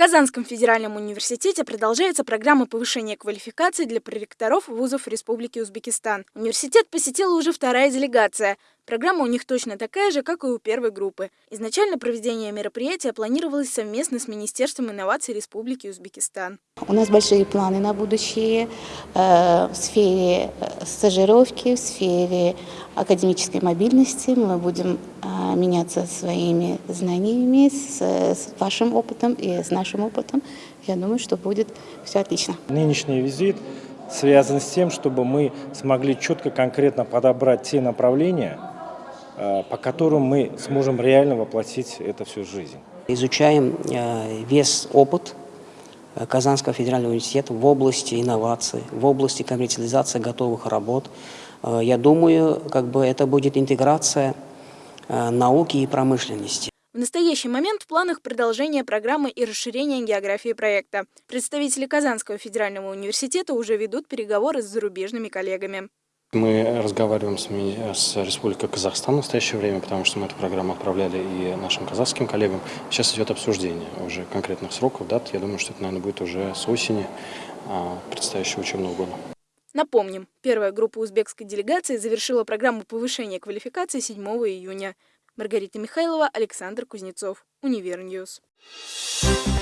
Казанском федеральном университете продолжается программа повышения квалификации для проректоров вузов Республики Узбекистан. Университет посетила уже вторая делегация. Программа у них точно такая же, как и у первой группы. Изначально проведение мероприятия планировалось совместно с Министерством инноваций Республики Узбекистан. У нас большие планы на будущее э, в сфере э, стажировки, в сфере академической мобильности. Мы будем э, меняться своими знаниями с, с вашим опытом и с нашим опытом. Я думаю, что будет все отлично. Нынешний визит связан с тем, чтобы мы смогли четко, конкретно подобрать те направления, по которым мы сможем реально воплотить это всю жизнь. Изучаем э, весь опыт э, Казанского федерального университета в области инноваций, в области коммерциализации готовых работ. Я думаю, как бы это будет интеграция науки и промышленности. В настоящий момент в планах продолжение программы и расширение географии проекта. Представители Казанского федерального университета уже ведут переговоры с зарубежными коллегами. Мы разговариваем с, с Республикой Казахстан в настоящее время, потому что мы эту программу отправляли и нашим казахским коллегам. Сейчас идет обсуждение уже конкретных сроков, дат. Я думаю, что это, наверное, будет уже с осени а, предстоящего учебного года. Напомним, первая группа узбекской делегации завершила программу повышения квалификации 7 июня. Маргарита Михайлова, Александр Кузнецов, Univer News. Thank